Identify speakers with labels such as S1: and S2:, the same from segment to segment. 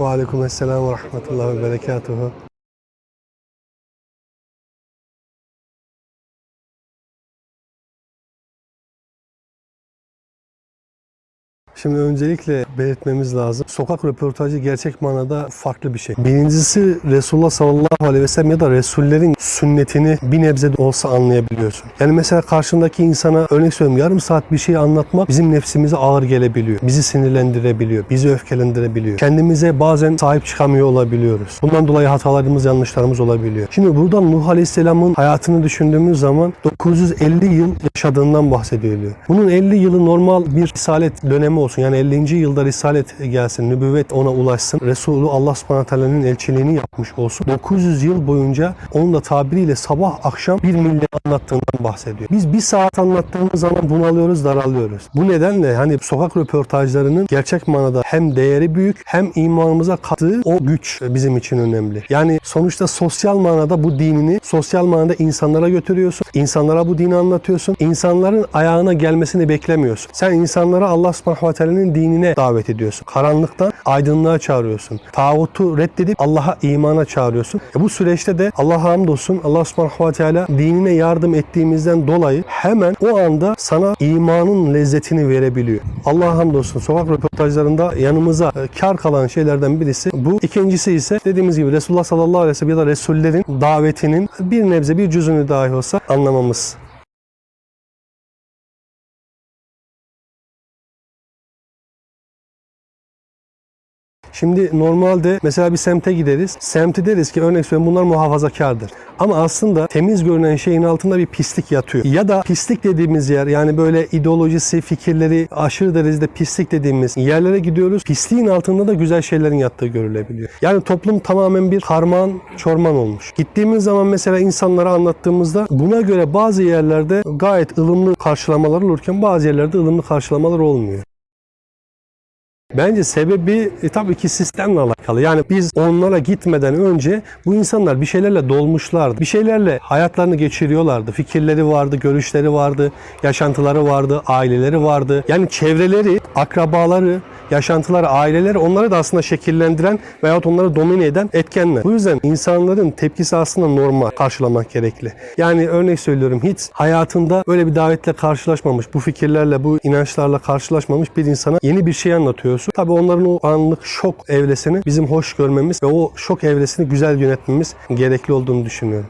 S1: Ve aleykümselam ve rahmetullahi ve Şimdi öncelikle belirtmemiz lazım. Sokak röportajı gerçek manada farklı bir şey. Birincisi Resulullah sallallahu aleyhi ve sellem ya da Resullerin sünnetini bir nebze de olsa anlayabiliyorsun. Yani mesela karşındaki insana örnek söyleyeyim yarım saat bir şey anlatmak bizim nefsimize ağır gelebiliyor. Bizi sinirlendirebiliyor. Bizi öfkelendirebiliyor. Kendimize bazen sahip çıkamıyor olabiliyoruz. Bundan dolayı hatalarımız, yanlışlarımız olabiliyor. Şimdi buradan Nuh Aleyhisselam'ın hayatını düşündüğümüz zaman 950 yıl yaşadığından bahsediliyor. Bunun 50 yılı normal bir risalet dönemi olsun. Yani 50. yılda risalet gelsin, nübüvvet ona ulaşsın. Resulü Allah subhanahu elçiliğini yapmış olsun. 900 yıl boyunca onun da tabiriyle sabah akşam bir millet anlattığından bahsediyor. Biz bir saat anlattığımız zaman bunalıyoruz, daralıyoruz. Bu nedenle hani sokak röportajlarının gerçek manada hem değeri büyük hem imanımıza kattığı o güç bizim için önemli. Yani sonuçta sosyal manada bu dinini sosyal manada insanlara götürüyorsun. İnsanlara bu dini anlatıyorsun. İnsanların ayağına gelmesini beklemiyorsun. Sen insanlara Allah subhanahu teala'nın dinine davet ediyorsun. Karanlıktan aydınlığa çağırıyorsun. Tağutu reddedip Allah'a imana çağırıyorsun. E bu süreçte de Allah'a hamdolsun Allah subhanahu ve teala dinine yardım ettiğimizden dolayı hemen o anda sana imanın lezzetini verebiliyor. Allah'a hamdolsun sokak röportajlarında yanımıza e, kar kalan şeylerden birisi bu. İkincisi ise dediğimiz gibi Resulullah sallallahu aleyhi ve sellem ya da Resullerin davetinin bir nebze bir cüzünü dahi olsa anlamamız. Şimdi normalde mesela bir semte gideriz. Semti deriz ki örnek söyleyeyim bunlar muhafazakardır. Ama aslında temiz görünen şeyin altında bir pislik yatıyor. Ya da pislik dediğimiz yer yani böyle ideolojisi, fikirleri aşırı derecede pislik dediğimiz yerlere gidiyoruz. Pisliğin altında da güzel şeylerin yattığı görülebiliyor. Yani toplum tamamen bir karman çorman olmuş. Gittiğimiz zaman mesela insanlara anlattığımızda buna göre bazı yerlerde gayet ılımlı karşılamalar olurken bazı yerlerde ılımlı karşılamalar olmuyor. Bence sebebi e, tabii ki sistemle alakalı. Yani biz onlara gitmeden önce bu insanlar bir şeylerle dolmuşlardı. Bir şeylerle hayatlarını geçiriyorlardı. Fikirleri vardı, görüşleri vardı, yaşantıları vardı, aileleri vardı. Yani çevreleri, akrabaları, yaşantıları, aileleri onları da aslında şekillendiren veyahut onları domine eden etkenler. Bu yüzden insanların tepkisi aslında normal karşılamak gerekli. Yani örnek söylüyorum hiç hayatında öyle bir davetle karşılaşmamış, bu fikirlerle, bu inançlarla karşılaşmamış bir insana yeni bir şey anlatıyorsun. Tabii onların o anlık şok evresini bizim hoş görmemiz ve o şok evresini güzel yönetmemiz gerekli olduğunu düşünüyorum.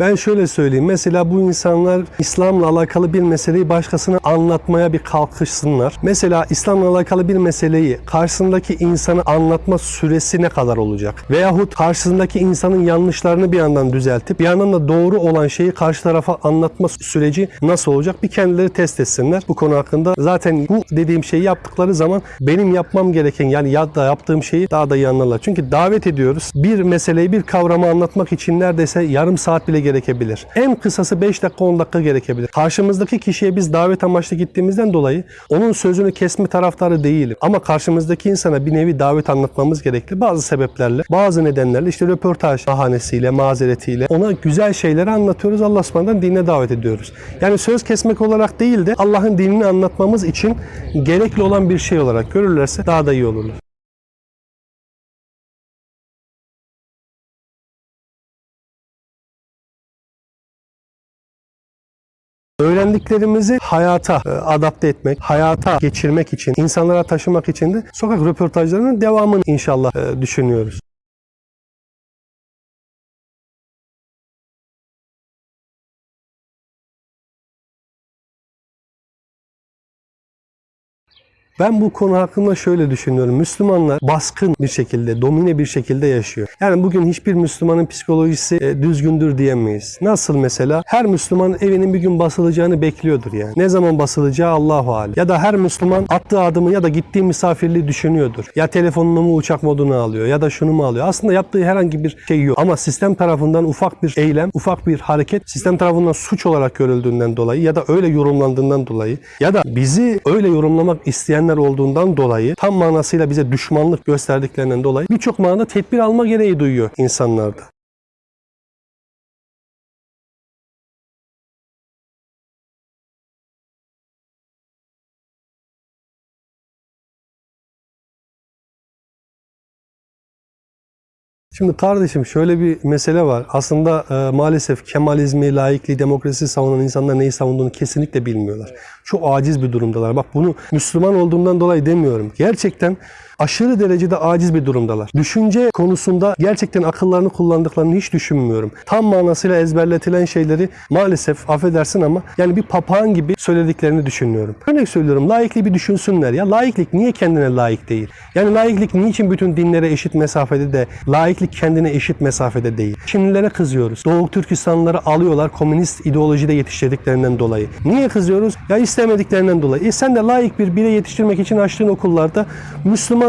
S1: Ben şöyle söyleyeyim. Mesela bu insanlar İslam'la alakalı bir meseleyi başkasına anlatmaya bir kalkışsınlar. Mesela İslam'la alakalı bir meseleyi karşısındaki insana anlatma süresi ne kadar olacak? Veyahut karşısındaki insanın yanlışlarını bir yandan düzeltip bir yandan da doğru olan şeyi karşı tarafa anlatma süreci nasıl olacak? Bir kendileri test etsinler bu konu hakkında. Zaten bu dediğim şeyi yaptıkları zaman benim yapmam gereken yani ya da yaptığım şeyi daha da iyi anlarlar. Çünkü davet ediyoruz. Bir meseleyi, bir kavramı anlatmak için neredeyse yarım saat bile gerekebilir. En kısası 5 dakika 10 dakika gerekebilir. Karşımızdaki kişiye biz davet amaçlı gittiğimizden dolayı onun sözünü kesme taraftarı değilim. Ama karşımızdaki insana bir nevi davet anlatmamız gerekli. Bazı sebeplerle, bazı nedenlerle işte röportaj bahanesiyle, mazeretiyle ona güzel şeyleri anlatıyoruz. Allah subhanahu dinine davet ediyoruz. Yani söz kesmek olarak değil de Allah'ın dinini anlatmamız için gerekli olan bir şey olarak görürlerse daha da iyi olurlar. Öğrendiklerimizi hayata e, adapte etmek, hayata geçirmek için, insanlara taşımak için de sokak röportajlarının devamını inşallah e, düşünüyoruz. Ben bu konu hakkında şöyle düşünüyorum. Müslümanlar baskın bir şekilde, domine bir şekilde yaşıyor. Yani bugün hiçbir Müslümanın psikolojisi e, düzgündür diyemeyiz. Nasıl mesela? Her Müslüman evinin bir gün basılacağını bekliyordur yani. Ne zaman basılacağı Allahu alem. Ya da her Müslüman attığı adımı ya da gittiği misafirliği düşünüyordur. Ya telefonunu mu uçak moduna alıyor ya da şunu mu alıyor. Aslında yaptığı herhangi bir şey yok. Ama sistem tarafından ufak bir eylem, ufak bir hareket sistem tarafından suç olarak görüldüğünden dolayı ya da öyle yorumlandığından dolayı ya da bizi öyle yorumlamak isteyenler zihinler olduğundan dolayı tam manasıyla bize düşmanlık gösterdiklerinden dolayı birçok manada tedbir alma gereği duyuyor insanlarda. Şimdi kardeşim şöyle bir mesele var. Aslında e, maalesef Kemalizmi, laikliği, demokrasi savunan insanlar neyi savunduğunu kesinlikle bilmiyorlar. Çok aciz bir durumdalar. Bak bunu Müslüman olduğumdan dolayı demiyorum. Gerçekten aşırı derecede aciz bir durumdalar. Düşünce konusunda gerçekten akıllarını kullandıklarını hiç düşünmüyorum. Tam manasıyla ezberletilen şeyleri maalesef affedersin ama yani bir papağan gibi söylediklerini düşünüyorum. Örnek söylüyorum laikliği bir düşünsünler ya. Laiklik niye kendine layık değil? Yani laiklik niçin bütün dinlere eşit mesafede de laiklik kendine eşit mesafede değil? Çinlilere kızıyoruz. Doğu Türkistanlıları alıyorlar komünist ideolojide yetiştirdiklerinden dolayı. Niye kızıyoruz? Ya istemediklerinden dolayı. E sen de layık bir birey yetiştirmek için açtığın okullarda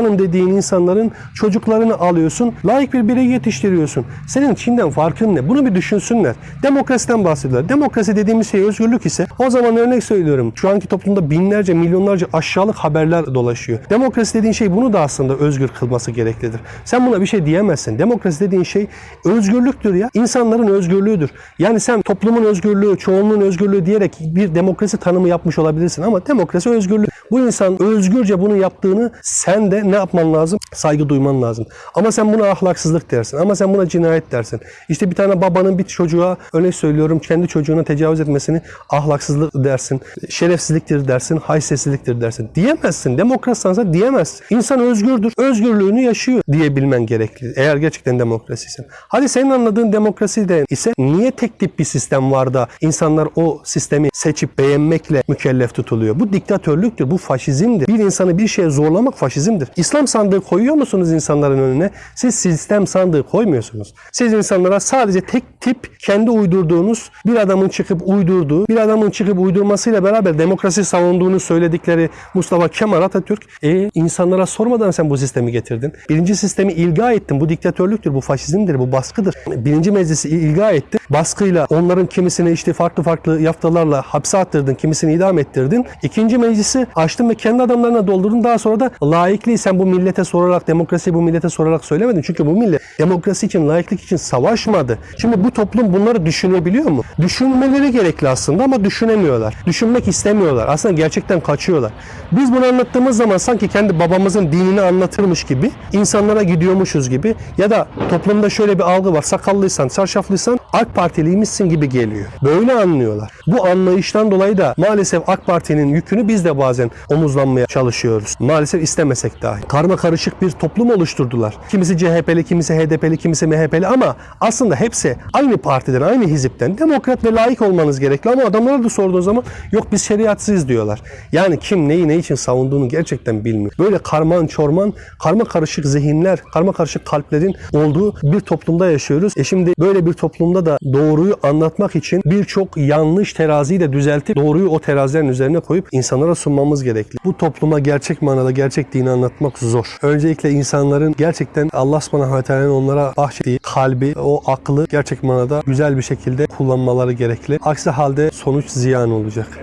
S1: Müslümanım dediğin insanların çocuklarını alıyorsun. Layık bir birey yetiştiriyorsun. Senin Çin'den farkın ne? Bunu bir düşünsünler. Demokrasiden bahsediyorlar. Demokrasi dediğimiz şey özgürlük ise o zaman örnek söylüyorum. Şu anki toplumda binlerce, milyonlarca aşağılık haberler dolaşıyor. Demokrasi dediğin şey bunu da aslında özgür kılması gereklidir. Sen buna bir şey diyemezsin. Demokrasi dediğin şey özgürlüktür ya. İnsanların özgürlüğüdür. Yani sen toplumun özgürlüğü, çoğunluğun özgürlüğü diyerek bir demokrasi tanımı yapmış olabilirsin ama demokrasi özgürlük. Bu insan özgürce bunu yaptığını sen de ne yapman lazım? Saygı duyman lazım. Ama sen buna ahlaksızlık dersin. Ama sen buna cinayet dersin. İşte bir tane babanın bir çocuğa örnek söylüyorum kendi çocuğuna tecavüz etmesini ahlaksızlık dersin. Şerefsizliktir dersin. Haysiyetsizliktir dersin. Diyemezsin. Demokratsansa diyemezsin. İnsan özgürdür. Özgürlüğünü yaşıyor diyebilmen gerekli. Eğer gerçekten demokrasiysen. Hadi senin anladığın demokrasi de ise niye tek tip bir sistem var da insanlar o sistemi seçip beğenmekle mükellef tutuluyor? Bu diktatörlüktür. Bu faşizmdir. Bir insanı bir şeye zorlamak faşizmdir. İslam sandığı koyuyor musunuz insanların önüne? Siz sistem sandığı koymuyorsunuz. Siz insanlara sadece tek tip kendi uydurduğunuz bir adamın çıkıp uydurduğu, bir adamın çıkıp uydurmasıyla beraber demokrasi savunduğunu söyledikleri Mustafa Kemal Atatürk e, insanlara sormadan sen bu sistemi getirdin. Birinci sistemi ilga ettin. Bu diktatörlüktür, bu faşizmdir, bu baskıdır. Birinci meclisi ilga etti. Baskıyla onların kimisini işte farklı farklı yaftalarla hapse attırdın, kimisini idam ettirdin. İkinci meclisi açtın ve kendi adamlarına doldurdun. Daha sonra da laikliği sen bu millete sorarak, demokrasiyi bu millete sorarak söylemedin. Çünkü bu millet demokrasi için, laiklik için savaşmadı. Şimdi bu toplum bunları düşünebiliyor mu? Düşünmeleri gerekli aslında ama düşünemiyorlar. Düşünmek istemiyorlar. Aslında gerçekten kaçıyorlar. Biz bunu anlattığımız zaman sanki kendi babamızın dinini anlatırmış gibi, insanlara gidiyormuşuz gibi ya da toplumda şöyle bir algı var. Sakallıysan, çarşaflıysan AK Partiliymişsin gibi geliyor. Böyle anlıyorlar. Bu anlayıştan dolayı da maalesef AK Parti'nin yükünü biz de bazen omuzlanmaya çalışıyoruz. Maalesef istemesek dahi. Karma karışık bir toplum oluşturdular. Kimisi CHP'li, kimisi HDP'li, kimisi MHP'li ama aslında hepsi aynı partiden, aynı hizipten demokrat ve layık olmanız gerekli ama adamlara da sorduğun zaman yok biz şeriatsız diyorlar. Yani kim neyi ne için savunduğunu gerçekten bilmiyor. Böyle karman çorman, karma karışık zihinler, karma karışık kalplerin olduğu bir toplumda yaşıyoruz. E şimdi böyle bir toplumda da doğruyu anlatmak için birçok yanlış teraziyi de düzeltip doğruyu o terazilerin üzerine koyup insanlara sunmamız gerekli. Bu topluma gerçek manada gerçek dini anlatmak zor. Öncelikle insanların gerçekten Allah subhanahu ve teala'nın onlara bahşettiği kalbi, o aklı gerçek manada güzel bir şekilde kullanmaları gerekli. Aksi halde sonuç ziyan olacak.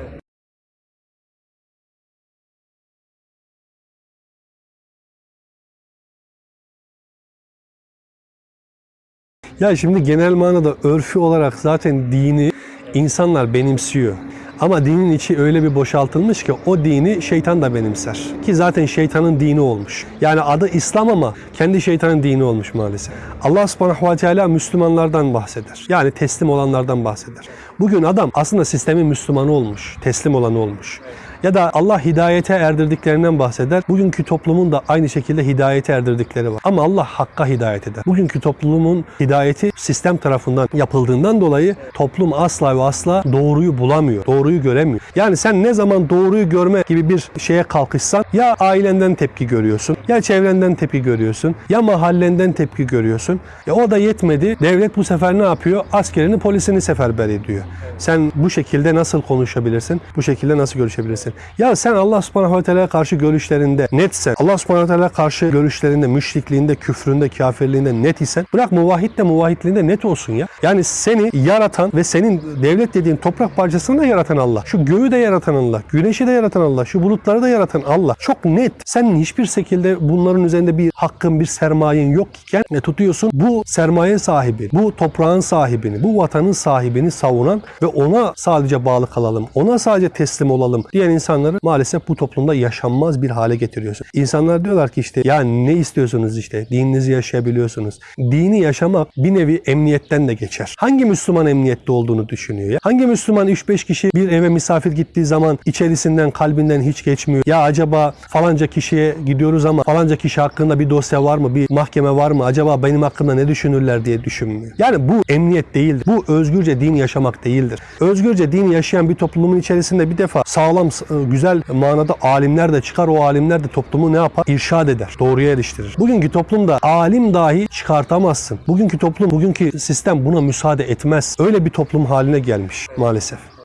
S1: Ya şimdi genel manada örfü olarak zaten dini insanlar benimsiyor. Ama dinin içi öyle bir boşaltılmış ki o dini şeytan da benimser. Ki zaten şeytanın dini olmuş. Yani adı İslam ama kendi şeytanın dini olmuş maalesef. Allah subhanahu ve teala Müslümanlardan bahseder. Yani teslim olanlardan bahseder. Bugün adam aslında sistemin Müslümanı olmuş. Teslim olanı olmuş. Ya da Allah hidayete erdirdiklerinden bahseder. Bugünkü toplumun da aynı şekilde hidayete erdirdikleri var. Ama Allah hakka hidayet eder. Bugünkü toplumun hidayeti sistem tarafından yapıldığından dolayı toplum asla ve asla doğruyu bulamıyor. Doğruyu göremiyor. Yani sen ne zaman doğruyu görme gibi bir şeye kalkışsan ya ailenden tepki görüyorsun, ya çevrenden tepki görüyorsun, ya mahallenden tepki görüyorsun. E o da yetmedi. Devlet bu sefer ne yapıyor? Askerini, polisini seferber ediyor. Sen bu şekilde nasıl konuşabilirsin? Bu şekilde nasıl görüşebilirsin? Etsin. Ya sen Allah subhanahu ve teala'ya karşı görüşlerinde netsen, Allah subhanahu ve teala'ya karşı görüşlerinde, müşrikliğinde, küfründe, kafirliğinde net isen bırak muvahhid de muvahhidliğinde net olsun ya. Yani seni yaratan ve senin devlet dediğin toprak parçasını da yaratan Allah. Şu göğü de yaratan Allah. Güneşi de yaratan Allah. Şu bulutları da yaratan Allah. Çok net. Senin hiçbir şekilde bunların üzerinde bir hakkın, bir sermayen yok iken ne tutuyorsun? Bu sermaye sahibi, bu toprağın sahibini, bu vatanın sahibini savunan ve ona sadece bağlı kalalım, ona sadece teslim olalım diyen insanları maalesef bu toplumda yaşanmaz bir hale getiriyorsun. İnsanlar diyorlar ki işte ya ne istiyorsunuz işte dininizi yaşayabiliyorsunuz. Dini yaşamak bir nevi emniyetten de geçer. Hangi Müslüman emniyette olduğunu düşünüyor ya? Hangi Müslüman 3-5 kişi bir eve misafir gittiği zaman içerisinden kalbinden hiç geçmiyor. Ya acaba falanca kişiye gidiyoruz ama falanca kişi hakkında bir dosya var mı? Bir mahkeme var mı? Acaba benim hakkımda ne düşünürler diye düşünmüyor. Yani bu emniyet değildir. Bu özgürce din yaşamak değildir. Özgürce din yaşayan bir toplumun içerisinde bir defa sağlam, güzel manada alimler de çıkar. O alimler de toplumu ne yapar? İrşad eder. Doğruya eriştirir. Bugünkü toplumda alim dahi çıkartamazsın. Bugünkü toplum, bugünkü sistem buna müsaade etmez. Öyle bir toplum haline gelmiş maalesef.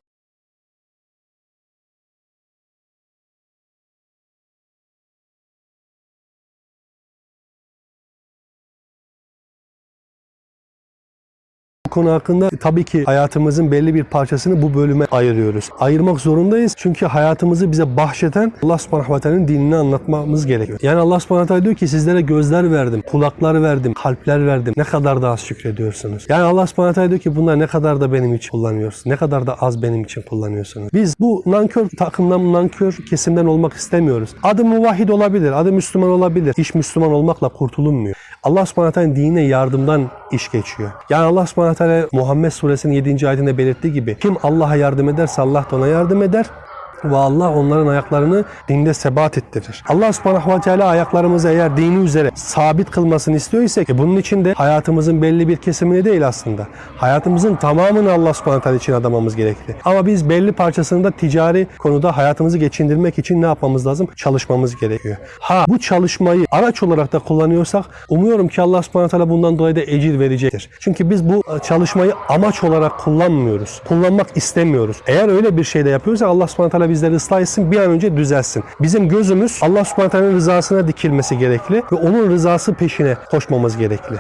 S1: Konu hakkında tabii ki hayatımızın belli bir parçasını bu bölüme ayırıyoruz. Ayırmak zorundayız çünkü hayatımızı bize bahşeden Allah subhanahu ve teala'nın dinini anlatmamız gerekiyor. Yani Allah subhanahu ve teala diyor ki sizlere gözler verdim, kulaklar verdim, kalpler verdim. Ne kadar da az şükrediyorsunuz. Yani Allah subhanahu teala diyor ki bunlar ne kadar da benim için kullanıyorsunuz. Ne kadar da az benim için kullanıyorsunuz. Biz bu nankör takımdan, nankör kesimden olmak istemiyoruz. Adı muvahhid olabilir, adı Müslüman olabilir. İş Müslüman olmakla kurtulunmuyor. Allah subhanahu ve teala'nın dinine yardımdan iş geçiyor. Yani Allah subhanahu teala Muhammed suresinin 7. ayetinde belirttiği gibi kim Allah'a yardım ederse Allah da ona yardım eder ve Allah onların ayaklarını dinde sebat ettirir. Allah subhanahu ve teala ayaklarımızı eğer dini üzere sabit kılmasını istiyor ise e bunun için de hayatımızın belli bir kesimini değil aslında. Hayatımızın tamamını Allah subhanahu teala için adamamız gerekli. Ama biz belli parçasını da ticari konuda hayatımızı geçindirmek için ne yapmamız lazım? Çalışmamız gerekiyor. Ha bu çalışmayı araç olarak da kullanıyorsak umuyorum ki Allah subhanahu teala bundan dolayı da ecir verecektir. Çünkü biz bu çalışmayı amaç olarak kullanmıyoruz. Kullanmak istemiyoruz. Eğer öyle bir şey de yapıyorsak Allah subhanahu teala bizleri ıslah etsin, bir an önce düzelsin. Bizim gözümüz Allah subhanahu rızasına dikilmesi gerekli ve onun rızası peşine koşmamız gerekli.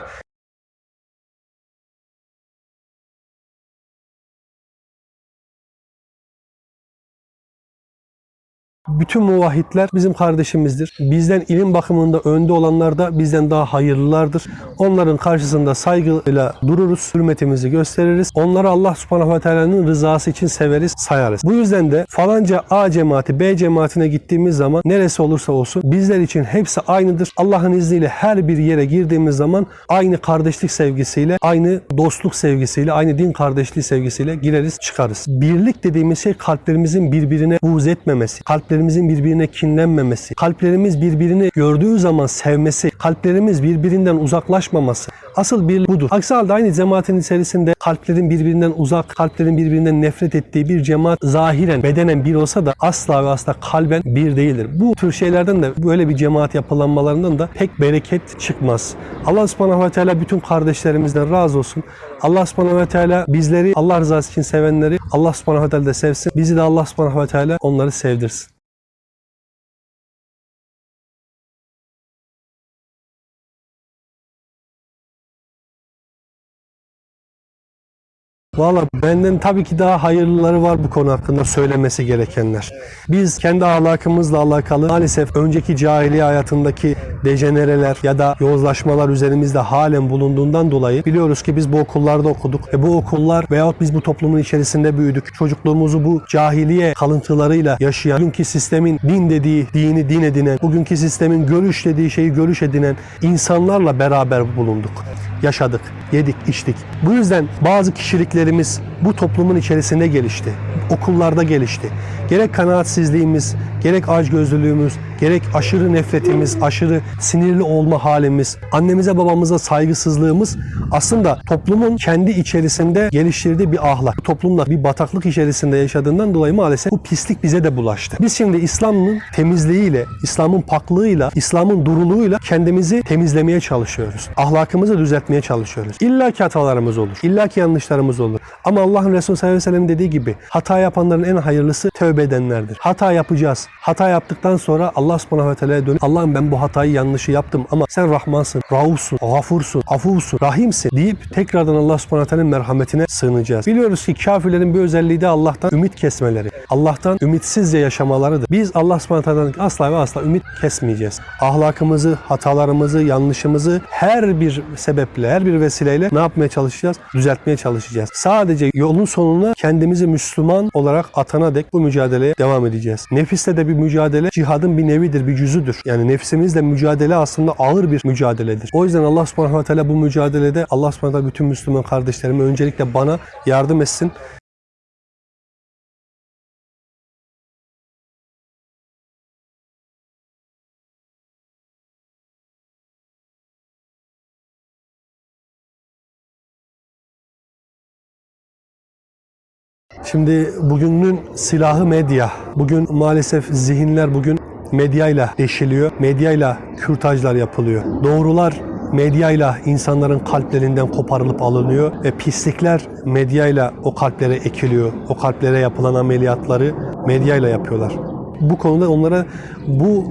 S1: Bütün muvahhidler bizim kardeşimizdir. Bizden ilim bakımında önde olanlar da bizden daha hayırlılardır. Onların karşısında saygıyla dururuz, hürmetimizi gösteririz. Onları Allah subhanahu ve teala'nın rızası için severiz, sayarız. Bu yüzden de falanca A cemaati, B cemaatine gittiğimiz zaman neresi olursa olsun bizler için hepsi aynıdır. Allah'ın izniyle her bir yere girdiğimiz zaman aynı kardeşlik sevgisiyle, aynı dostluk sevgisiyle, aynı din kardeşliği sevgisiyle gireriz, çıkarız. Birlik dediğimiz şey kalplerimizin birbirine buğz etmemesi, kalplerimizin birbirine kinlenmemesi, kalplerimiz birbirini gördüğü zaman sevmesi, kalplerimiz birbirinden uzaklaşmaması. Asıl bir budur. Aksi halde aynı cemaatin içerisinde kalplerin birbirinden uzak, kalplerin birbirinden nefret ettiği bir cemaat zahiren, bedenen bir olsa da asla ve asla kalben bir değildir. Bu tür şeylerden de böyle bir cemaat yapılanmalarından da pek bereket çıkmaz. Allah subhanahu ve teala bütün kardeşlerimizden razı olsun. Allah subhanahu ve teala bizleri Allah rızası için sevenleri Allah subhanahu ve teala da sevsin. Bizi de Allah subhanahu ve teala onları sevdirsin. Valla benden tabii ki daha hayırlıları var bu konu hakkında söylemesi gerekenler. Biz kendi ahlakımızla alakalı maalesef önceki cahiliye hayatındaki dejenereler ya da yozlaşmalar üzerimizde halen bulunduğundan dolayı biliyoruz ki biz bu okullarda okuduk. ve bu okullar veyahut biz bu toplumun içerisinde büyüdük. Çocukluğumuzu bu cahiliye kalıntılarıyla yaşayan, bugünkü sistemin din dediği dini din edinen, bugünkü sistemin görüş dediği şeyi görüş edinen insanlarla beraber bulunduk. Yaşadık, yedik, içtik. Bu yüzden bazı kişiliklerimiz bu toplumun içerisinde gelişti. Okullarda gelişti. Gerek kanaatsizliğimiz, gerek açgözlülüğümüz, gerek aşırı nefretimiz, aşırı sinirli olma halimiz, annemize babamıza saygısızlığımız aslında toplumun kendi içerisinde geliştirdiği bir ahlak. Toplumda bir bataklık içerisinde yaşadığından dolayı maalesef bu pislik bize de bulaştı. Biz şimdi İslam'ın temizliğiyle, İslam'ın paklığıyla, İslam'ın duruluğuyla kendimizi temizlemeye çalışıyoruz. Ahlakımızı düzeltmeye çalışıyoruz. İlla ki hatalarımız olur. İlla ki yanlışlarımız olur. Ama Allah'ın Resulü sallallahu aleyhi ve sellem dediği gibi hata yapanların en hayırlısı tövbe edenlerdir. Hata yapacağız. Hata yaptıktan sonra Allah subhanahu ve teala'ya dönüp Allah'ım ben bu hatayı yanlışı yaptım ama sen Rahmansın, Raufsun, Gafursun, Afuvsun, Rahimsin deyip tekrardan Allah subhanahu ve teala'nın merhametine sığınacağız. Biliyoruz ki kafirlerin bir özelliği de Allah'tan ümit kesmeleri. Allah'tan ümitsizce yaşamalarıdır. Biz Allah subhanahu ve teala'dan asla ve asla ümit kesmeyeceğiz. Ahlakımızı, hatalarımızı, yanlışımızı her bir sebeple, her bir vesileyle ne yapmaya çalışacağız? Düzeltmeye çalışacağız. Sadece yolun sonuna kendimizi Müslüman olarak atana dek bu mücadeleye devam edeceğiz. Nefisle de bir mücadele cihadın bir nevidir, bir cüzüdür. Yani nefsimizle mücadele aslında ağır bir mücadeledir. O yüzden Allah subhanahu ve teala bu mücadelede Allah subhanahu ve teala bütün Müslüman kardeşlerime öncelikle bana yardım etsin. Şimdi bugünün silahı medya. Bugün maalesef zihinler bugün medyayla deşiliyor. Medyayla kürtajlar yapılıyor. Doğrular medyayla insanların kalplerinden koparılıp alınıyor ve pislikler medyayla o kalplere ekiliyor. O kalplere yapılan ameliyatları medyayla yapıyorlar. Bu konuda onlara bu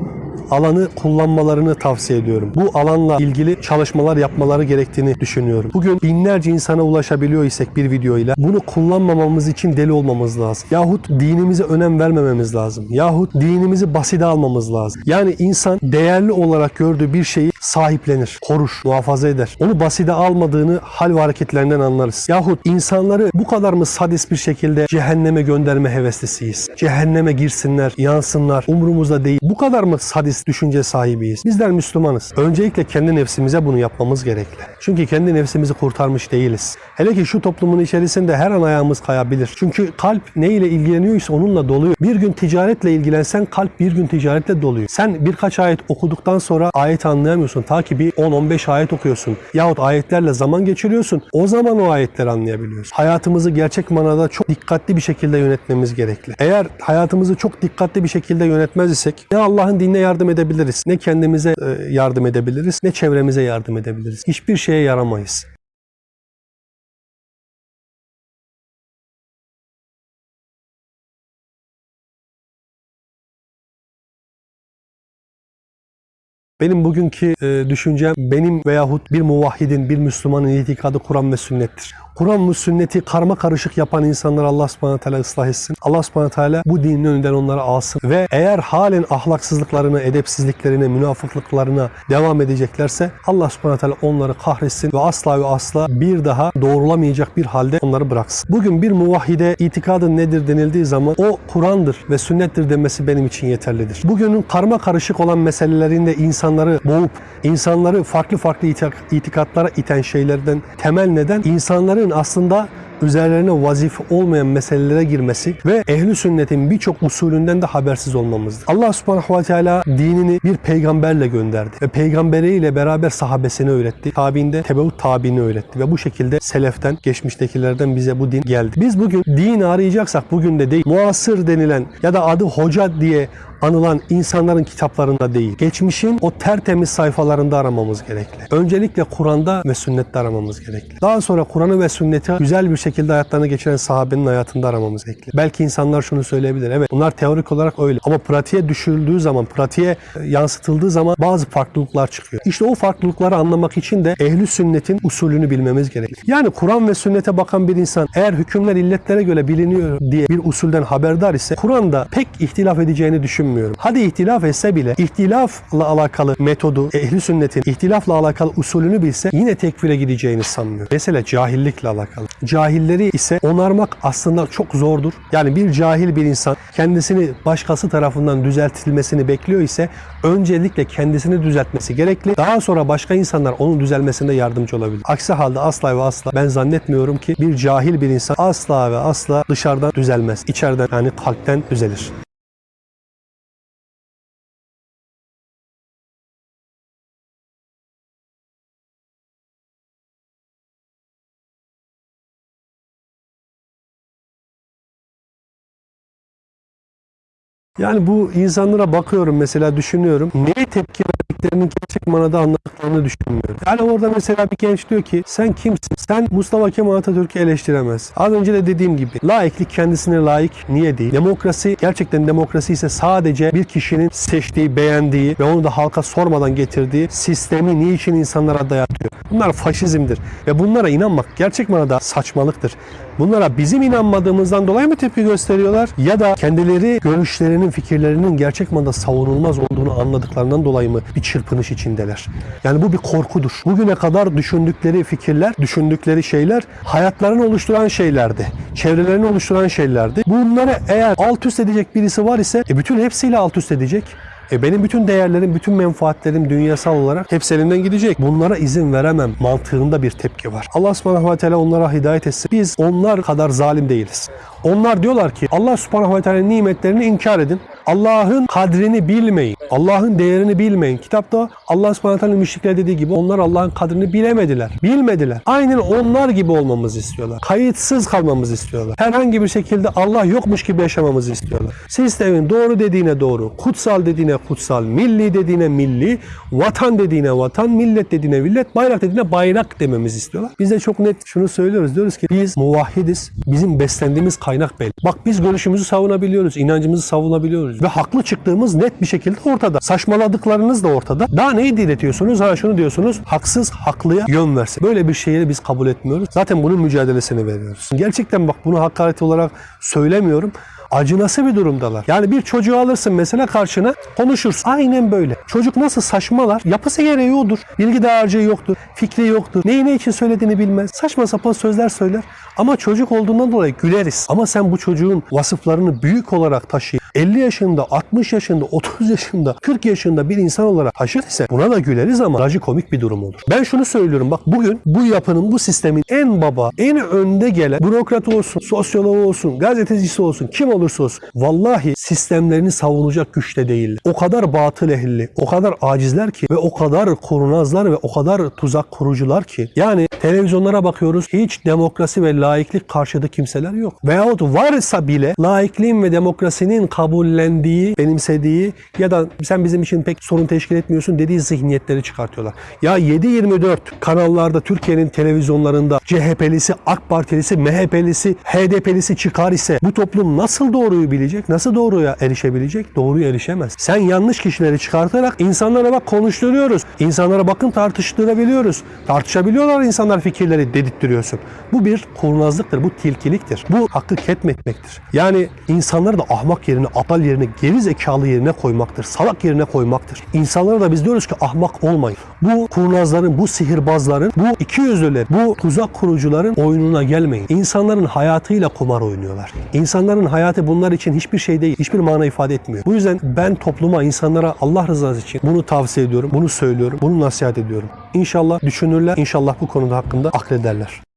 S1: alanı kullanmalarını tavsiye ediyorum. Bu alanla ilgili çalışmalar yapmaları gerektiğini düşünüyorum. Bugün binlerce insana ulaşabiliyor isek bir videoyla bunu kullanmamamız için deli olmamız lazım. Yahut dinimize önem vermememiz lazım. Yahut dinimizi basite almamız lazım. Yani insan değerli olarak gördüğü bir şeyi sahiplenir, korur, muhafaza eder. Onu basite almadığını hal ve hareketlerinden anlarız. Yahut insanları bu kadar mı sadist bir şekilde cehenneme gönderme heveslisiyiz? Cehenneme girsinler, yansınlar, umurumuzda değil. Bu kadar mı sadist düşünce sahibiyiz? Bizler Müslümanız. Öncelikle kendi nefsimize bunu yapmamız gerekli. Çünkü kendi nefsimizi kurtarmış değiliz. Hele ki şu toplumun içerisinde her an ayağımız kayabilir. Çünkü kalp ne ile ilgileniyorsa onunla doluyor. Bir gün ticaretle ilgilensen kalp bir gün ticaretle doluyor. Sen birkaç ayet okuduktan sonra ayet anlayamıyorsun. Ta ki bir 10-15 ayet okuyorsun. Yahut ayetlerle zaman geçiriyorsun. O zaman o ayetleri anlayabiliyorsun. Hayatımızı gerçek manada çok dikkatli bir şekilde yönetmemiz gerekli. Eğer hayatımızı çok dikkatli bir şekilde yönetmez isek ne Allah'ın dinine yardım edebiliriz, ne kendimize e, yardım edebiliriz, ne çevremize yardım edebiliriz. Hiçbir şeye yaramayız. Benim bugünkü e, düşüncem benim veyahut bir muvahhidin, bir Müslümanın itikadı Kur'an ve sünnettir. Kur'an ve sünneti karma karışık yapan insanları Allah subhanahu teala ıslah etsin. Allah subhanahu teala bu dinin önünden onları alsın. Ve eğer halen ahlaksızlıklarına, edepsizliklerine, münafıklıklarına devam edeceklerse Allah subhanahu teala onları kahretsin ve asla ve asla bir daha doğrulamayacak bir halde onları bıraksın. Bugün bir muvahhide itikadın nedir denildiği zaman o Kur'an'dır ve sünnettir demesi benim için yeterlidir. Bugünün karma karışık olan meselelerinde insanları boğup, insanları farklı farklı itik- itikatlara iten şeylerden temel neden insanların aslında üzerlerine vazife olmayan meselelere girmesi ve ehli sünnetin birçok usulünden de habersiz olmamızdır. Allah subhanahu ve teala dinini bir peygamberle gönderdi ve peygamberiyle beraber sahabesini öğretti. Tabiinde tebeut tabiini öğretti ve bu şekilde seleften, geçmiştekilerden bize bu din geldi. Biz bugün din arayacaksak bugün de değil, muasır denilen ya da adı hoca diye anılan insanların kitaplarında değil. Geçmişin o tertemiz sayfalarında aramamız gerekli. Öncelikle Kur'an'da ve sünnette aramamız gerekli. Daha sonra Kur'an'ı ve sünneti güzel bir şekilde hayatlarını geçiren sahabenin hayatında aramamız gerekli. Belki insanlar şunu söyleyebilir. Evet bunlar teorik olarak öyle. Ama pratiğe düşürüldüğü zaman, pratiğe e, yansıtıldığı zaman bazı farklılıklar çıkıyor. İşte o farklılıkları anlamak için de ehli sünnetin usulünü bilmemiz gerekli. Yani Kur'an ve sünnete bakan bir insan eğer hükümler illetlere göre biliniyor diye bir usulden haberdar ise Kur'an'da pek ihtilaf edeceğini düşünmüyorum. Hadi ihtilaf etse bile ihtilafla alakalı metodu, ehli sünnetin ihtilafla alakalı usulünü bilse yine tekfire gideceğini sanmıyorum. Mesela cahillikle alakalı. Cahilleri ise onarmak aslında çok zordur. Yani bir cahil bir insan kendisini başkası tarafından düzeltilmesini bekliyor ise öncelikle kendisini düzeltmesi gerekli. Daha sonra başka insanlar onun düzelmesinde yardımcı olabilir. Aksi halde asla ve asla ben zannetmiyorum ki bir cahil bir insan asla ve asla dışarıdan düzelmez. İçeriden yani kalpten düzelir. Yani bu insanlara bakıyorum mesela düşünüyorum. Neye tepki verdiklerini gerçek manada anladıklarını düşünmüyorum. Yani orada mesela bir genç diyor ki sen kimsin? Sen Mustafa Kemal Atatürk'ü eleştiremezsin. Az önce de dediğim gibi laiklik kendisine layık niye değil? Demokrasi gerçekten demokrasi ise sadece bir kişinin seçtiği, beğendiği ve onu da halka sormadan getirdiği sistemi niçin insanlara dayatıyor? Bunlar faşizmdir ve bunlara inanmak gerçek manada saçmalıktır. Bunlara bizim inanmadığımızdan dolayı mı tepki gösteriyorlar ya da kendileri görüşlerinin, fikirlerinin gerçek manada savunulmaz olduğunu anladıklarından dolayı mı bir çırpınış içindeler? Yani bu bir korkudur. Bugüne kadar düşündükleri fikirler, düşündükleri şeyler hayatlarını oluşturan şeylerdi. Çevrelerini oluşturan şeylerdi. Bunları eğer alt üst edecek birisi var ise e bütün hepsiyle alt üst edecek. E benim bütün değerlerim, bütün menfaatlerim dünyasal olarak hepsi elimden gidecek. Bunlara izin veremem mantığında bir tepki var. Allah subhanahu ve teala onlara hidayet etsin. Biz onlar kadar zalim değiliz. Onlar diyorlar ki Allah subhanahu ve teala nimetlerini inkar edin. Allah'ın kadrini bilmeyin. Allah'ın değerini bilmeyin. Kitapta Allah subhanahu teala müşrikler dediği gibi onlar Allah'ın kadrini bilemediler. Bilmediler. Aynen onlar gibi olmamızı istiyorlar. Kayıtsız kalmamızı istiyorlar. Herhangi bir şekilde Allah yokmuş gibi yaşamamızı istiyorlar. Sistemin doğru dediğine doğru, kutsal dediğine kutsal, milli dediğine milli, vatan dediğine vatan, millet dediğine millet, bayrak dediğine bayrak dememizi istiyorlar. Biz de çok net şunu söylüyoruz. Diyoruz ki biz muvahhidiz. Bizim beslendiğimiz kaynak belli. Bak biz görüşümüzü savunabiliyoruz, inancımızı savunabiliyoruz ve haklı çıktığımız net bir şekilde ortada. Saçmaladıklarınız da ortada. Daha neyi diletiyorsunuz? Ha şunu diyorsunuz. Haksız haklıya yön versin. Böyle bir şeyi biz kabul etmiyoruz. Zaten bunun mücadelesini veriyoruz. Gerçekten bak bunu hakaret olarak söylemiyorum acınası bir durumdalar. Yani bir çocuğu alırsın mesela karşına konuşursun. Aynen böyle. Çocuk nasıl saçmalar? Yapısı gereği odur. Bilgi dağarcığı yoktur. Fikri yoktur. Neyi ne için söylediğini bilmez. Saçma sapan sözler söyler. Ama çocuk olduğundan dolayı güleriz. Ama sen bu çocuğun vasıflarını büyük olarak taşıyıp 50 yaşında, 60 yaşında, 30 yaşında, 40 yaşında bir insan olarak taşır ise buna da güleriz ama trajikomik bir durum olur. Ben şunu söylüyorum bak bugün bu yapının, bu sistemin en baba, en önde gelen bürokrat olsun, sosyoloğu olsun, gazetecisi olsun, kim olursa olsun. Vallahi sistemlerini savunacak güçte değiller. O kadar batıl ehilli, o kadar acizler ki ve o kadar kurnazlar ve o kadar tuzak kurucular ki. Yani televizyonlara bakıyoruz hiç demokrasi ve laiklik karşıtı kimseler yok. Veyahut varsa bile laikliğin ve demokrasinin kabullendiği, benimsediği ya da sen bizim için pek sorun teşkil etmiyorsun dediği zihniyetleri çıkartıyorlar. Ya 7-24 kanallarda Türkiye'nin televizyonlarında CHP'lisi, AK Partilisi, MHP'lisi, HDP'lisi çıkar ise bu toplum nasıl doğruyu bilecek? Nasıl doğruya erişebilecek? Doğruya erişemez. Sen yanlış kişileri çıkartarak insanlara bak konuşturuyoruz. İnsanlara bakın tartıştırabiliyoruz. Tartışabiliyorlar insanlar fikirleri dedirtiyorsun. Bu bir kurnazlıktır, bu tilkiliktir. Bu hakkı ketmetmektir. Yani insanları da ahmak yerine, aptal yerine, geri zekalı yerine koymaktır. Salak yerine koymaktır. İnsanlara da biz diyoruz ki ahmak olmayın. Bu kurnazların, bu sihirbazların, bu ikiyüzlüler, bu tuzak kurucuların oyununa gelmeyin. İnsanların hayatıyla kumar oynuyorlar. İnsanların hayatı bunlar için hiçbir şey değil, hiçbir mana ifade etmiyor. Bu yüzden ben topluma, insanlara Allah rızası için bunu tavsiye ediyorum, bunu söylüyorum, bunu nasihat ediyorum. İnşallah düşünürler, inşallah bu konuda hakkında aklederler.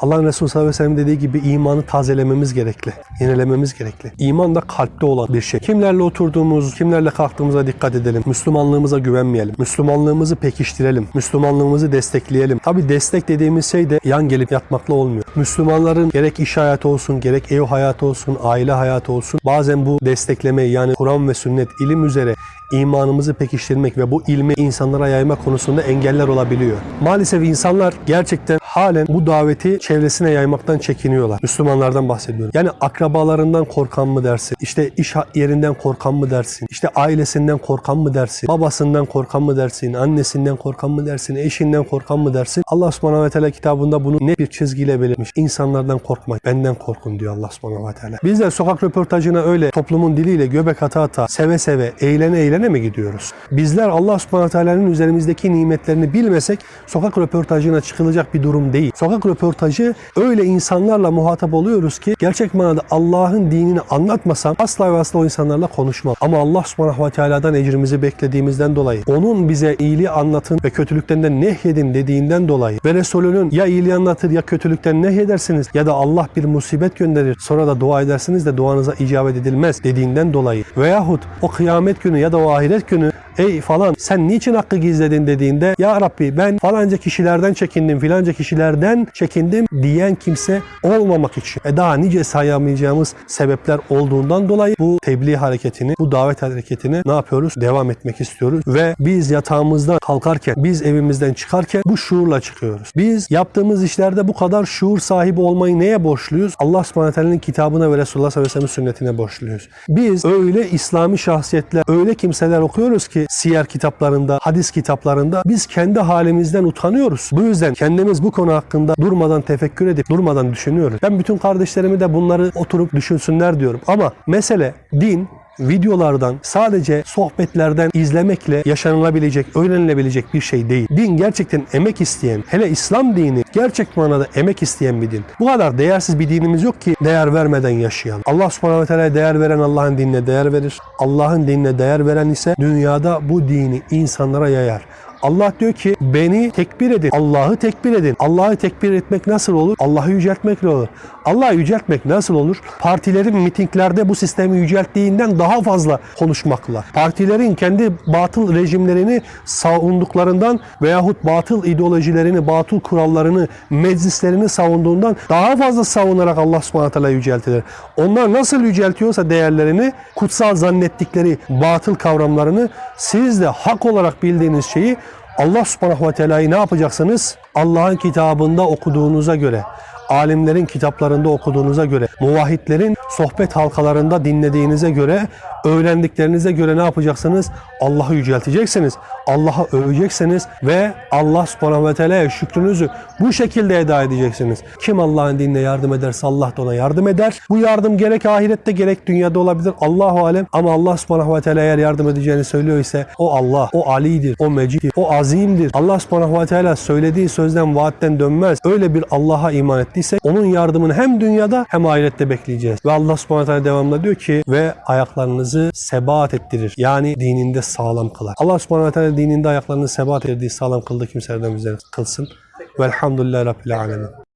S1: Allah'ın Resulü sallallahu aleyhi ve sellem dediği gibi imanı tazelememiz gerekli. Yenilememiz gerekli. İman da kalpte olan bir şey. Kimlerle oturduğumuz, kimlerle kalktığımıza dikkat edelim. Müslümanlığımıza güvenmeyelim. Müslümanlığımızı pekiştirelim. Müslümanlığımızı destekleyelim. Tabi destek dediğimiz şey de yan gelip yatmakla olmuyor. Müslümanların gerek iş hayatı olsun, gerek ev hayatı olsun, aile hayatı olsun bazen bu desteklemeyi yani Kur'an ve sünnet ilim üzere imanımızı pekiştirmek ve bu ilmi insanlara yayma konusunda engeller olabiliyor. Maalesef insanlar gerçekten halen bu daveti çevresine yaymaktan çekiniyorlar. Müslümanlardan bahsediyorum. Yani akrabalarından korkan mı dersin? İşte iş yerinden korkan mı dersin? İşte ailesinden korkan mı dersin? Babasından korkan mı dersin? Annesinden korkan mı dersin? Eşinden korkan mı dersin? Allah subhanahu ve teala kitabında bunu net bir çizgiyle belirtmiş. İnsanlardan korkmayın. Benden korkun diyor Allah subhanahu ve teala. Biz de sokak röportajına öyle toplumun diliyle göbek ata ata, seve seve, eğlene eğlene mi gidiyoruz? Bizler Allah subhanahu ve teala'nın üzerimizdeki nimetlerini bilmesek sokak röportajına çıkılacak bir durum durum değil. Sokak röportajı öyle insanlarla muhatap oluyoruz ki gerçek manada Allah'ın dinini anlatmasam asla ve asla o insanlarla konuşmam. Ama Allah subhanahu ve teala'dan ecrimizi beklediğimizden dolayı onun bize iyiliği anlatın ve kötülükten nehyedin dediğinden dolayı ve Resulünün ya iyiliği anlatır ya kötülükten nehyedersiniz ya da Allah bir musibet gönderir sonra da dua edersiniz de duanıza icabet edilmez dediğinden dolayı veyahut o kıyamet günü ya da o ahiret günü ey falan sen niçin hakkı gizledin dediğinde ya Rabbi ben falanca kişilerden çekindim filanca kişilerden çekindim diyen kimse olmamak için. E daha nice sayamayacağımız sebepler olduğundan dolayı bu tebliğ hareketini, bu davet hareketini ne yapıyoruz? Devam etmek istiyoruz ve biz yatağımızdan kalkarken, biz evimizden çıkarken bu şuurla çıkıyoruz. Biz yaptığımız işlerde bu kadar şuur sahibi olmayı neye borçluyuz? Allah subhanahu teala'nın kitabına ve Resulullah sallallahu ve sünnetine borçluyuz. Biz öyle İslami şahsiyetler, öyle kimseler okuyoruz ki siyer kitaplarında, hadis kitaplarında biz kendi halimizden utanıyoruz. Bu yüzden kendimiz bu konu hakkında durmadan tefekkür edip durmadan düşünüyoruz. Ben bütün kardeşlerimi de bunları oturup düşünsünler diyorum. Ama mesele din, videolardan sadece sohbetlerden izlemekle yaşanılabilecek, öğrenilebilecek bir şey değil. Din gerçekten emek isteyen, hele İslam dini gerçek manada emek isteyen bir din. Bu kadar değersiz bir dinimiz yok ki değer vermeden yaşayalım. Allah subhanahu ve değer veren Allah'ın dinine değer verir. Allah'ın dinine değer veren ise dünyada bu dini insanlara yayar. Allah diyor ki beni tekbir edin. Allah'ı tekbir edin. Allah'ı tekbir etmek nasıl olur? Allah'ı yüceltmekle olur. Allah'ı yüceltmek nasıl olur? Partilerin mitinglerde bu sistemi yücelttiğinden daha fazla konuşmakla. Partilerin kendi batıl rejimlerini savunduklarından veyahut batıl ideolojilerini, batıl kurallarını, meclislerini savunduğundan daha fazla savunarak Allah subhanahu teala yüceltilir. Onlar nasıl yüceltiyorsa değerlerini, kutsal zannettikleri batıl kavramlarını siz de hak olarak bildiğiniz şeyi Allah subhanahu ve teala'yı ne yapacaksınız? Allah'ın kitabında okuduğunuza göre, alimlerin kitaplarında okuduğunuza göre, muvahhidlerin sohbet halkalarında dinlediğinize göre, öğrendiklerinize göre ne yapacaksınız? Allah'ı yücelteceksiniz. Allah'ı öveceksiniz ve Allah subhanahu ve teala'ya şükrünüzü bu şekilde eda edeceksiniz. Kim Allah'ın dinine yardım ederse Allah da ona yardım eder. Bu yardım gerek ahirette gerek dünyada olabilir. Allahu alem ama Allah subhanahu ve teala eğer yardım edeceğini söylüyor ise o Allah, o alidir, o meciddir, o azimdir. Allah subhanahu ve teala söylediği sözden vaatten dönmez. Öyle bir Allah'a iman ettiyse onun yardımını hem dünyada hem ahirette bekleyeceğiz. Ve Allah subhanahu ve teala devamlı diyor ki ve ayaklarınızı sebat ettirir. Yani dininde sağlam kılar. Allah subhanahu teala dininde ayaklarını sebat ettirdiği sağlam kıldığı kimselerden bizleri kılsın. Velhamdülillahi Rabbil Alemin.